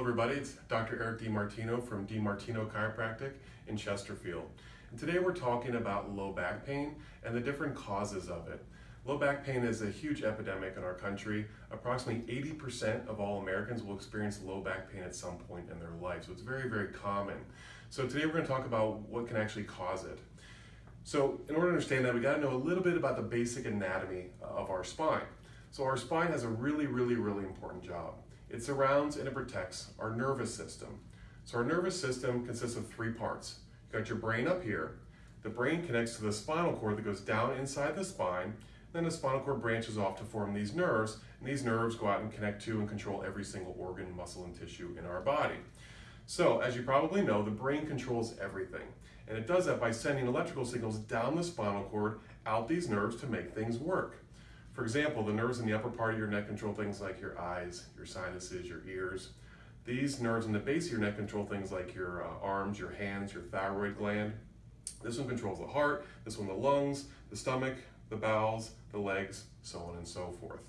everybody. It's Dr. Eric DiMartino from DiMartino Chiropractic in Chesterfield. And today we're talking about low back pain and the different causes of it. Low back pain is a huge epidemic in our country. Approximately 80% of all Americans will experience low back pain at some point in their life. So it's very, very common. So today we're going to talk about what can actually cause it. So in order to understand that, we got to know a little bit about the basic anatomy of our spine. So our spine has a really, really, really important job. It surrounds and it protects our nervous system. So our nervous system consists of three parts. You got your brain up here. The brain connects to the spinal cord that goes down inside the spine. Then the spinal cord branches off to form these nerves, and these nerves go out and connect to and control every single organ, muscle, and tissue in our body. So, as you probably know, the brain controls everything. And it does that by sending electrical signals down the spinal cord, out these nerves to make things work. For example, the nerves in the upper part of your neck control things like your eyes, your sinuses, your ears. These nerves in the base of your neck control things like your uh, arms, your hands, your thyroid gland. This one controls the heart, this one the lungs, the stomach, the bowels, the legs, so on and so forth.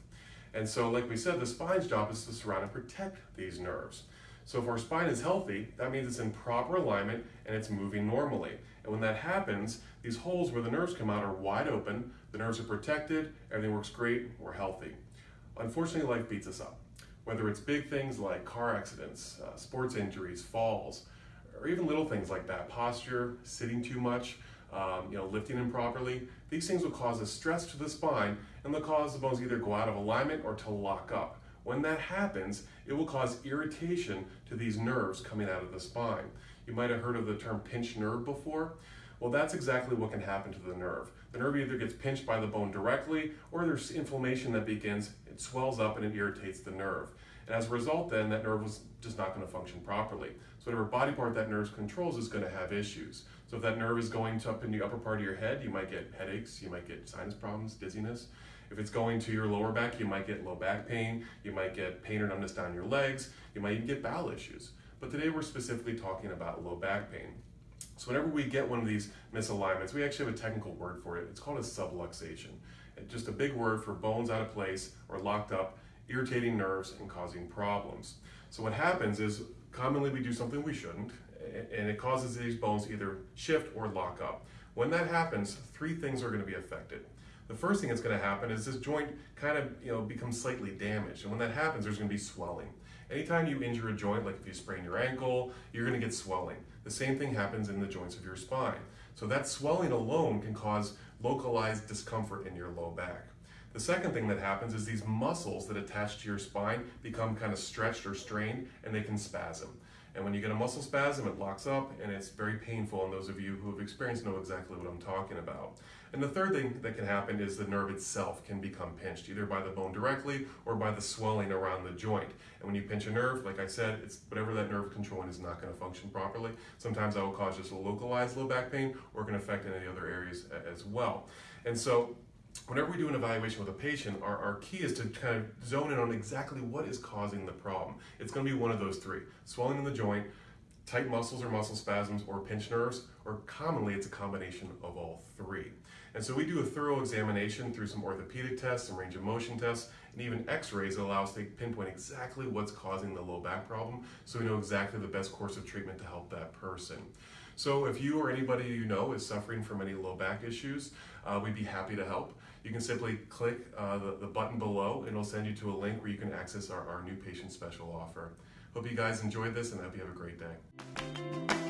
And so, like we said, the spine's job is to surround and protect these nerves. So if our spine is healthy, that means it's in proper alignment and it's moving normally. And when that happens, these holes where the nerves come out are wide open, the nerves are protected, everything works great, we're healthy. Unfortunately, life beats us up. Whether it's big things like car accidents, uh, sports injuries, falls, or even little things like bad posture, sitting too much, um, you know, lifting improperly, these things will cause a stress to the spine and they'll cause the bones either go out of alignment or to lock up. When that happens, it will cause irritation to these nerves coming out of the spine. You might have heard of the term pinched nerve before. Well, that's exactly what can happen to the nerve. The nerve either gets pinched by the bone directly or there's inflammation that begins, it swells up and it irritates the nerve. And as a result, then that nerve is just not going to function properly. So whatever body part that nerve controls is going to have issues. So if that nerve is going up in the upper part of your head, you might get headaches, you might get sinus problems, dizziness. If it's going to your lower back, you might get low back pain, you might get pain or numbness down your legs, you might even get bowel issues. But today we're specifically talking about low back pain. So whenever we get one of these misalignments, we actually have a technical word for it. It's called a subluxation. It's just a big word for bones out of place or locked up, irritating nerves and causing problems. So what happens is commonly we do something we shouldn't, and it causes these bones either shift or lock up. When that happens, three things are going to be affected. The first thing that's going to happen is this joint kind of you know becomes slightly damaged, and when that happens, there's going to be swelling. Anytime you injure a joint, like if you sprain your ankle, you're going to get swelling. The same thing happens in the joints of your spine. So that swelling alone can cause localized discomfort in your low back. The second thing that happens is these muscles that attach to your spine become kind of stretched or strained and they can spasm. And when you get a muscle spasm, it locks up and it's very painful. And those of you who have experienced know exactly what I'm talking about. And the third thing that can happen is the nerve itself can become pinched, either by the bone directly or by the swelling around the joint. And when you pinch a nerve, like I said, it's whatever that nerve controlling is not going to function properly. Sometimes that will cause just a localized low back pain or can affect any other areas as well. And so whenever we do an evaluation with a patient, our, our key is to kind of zone in on exactly what is causing the problem. It's going to be one of those three swelling in the joint, tight muscles or muscle spasms, or pinched nerves, or commonly it's a combination of all three. And so we do a thorough examination through some orthopedic tests, some range of motion tests, and even x-rays that allow us to pinpoint exactly what's causing the low back problem so we know exactly the best course of treatment to help that person. So if you or anybody you know is suffering from any low back issues, uh, we'd be happy to help. You can simply click uh, the, the button below and it'll send you to a link where you can access our, our new patient special offer. Hope you guys enjoyed this and I hope you have a great day.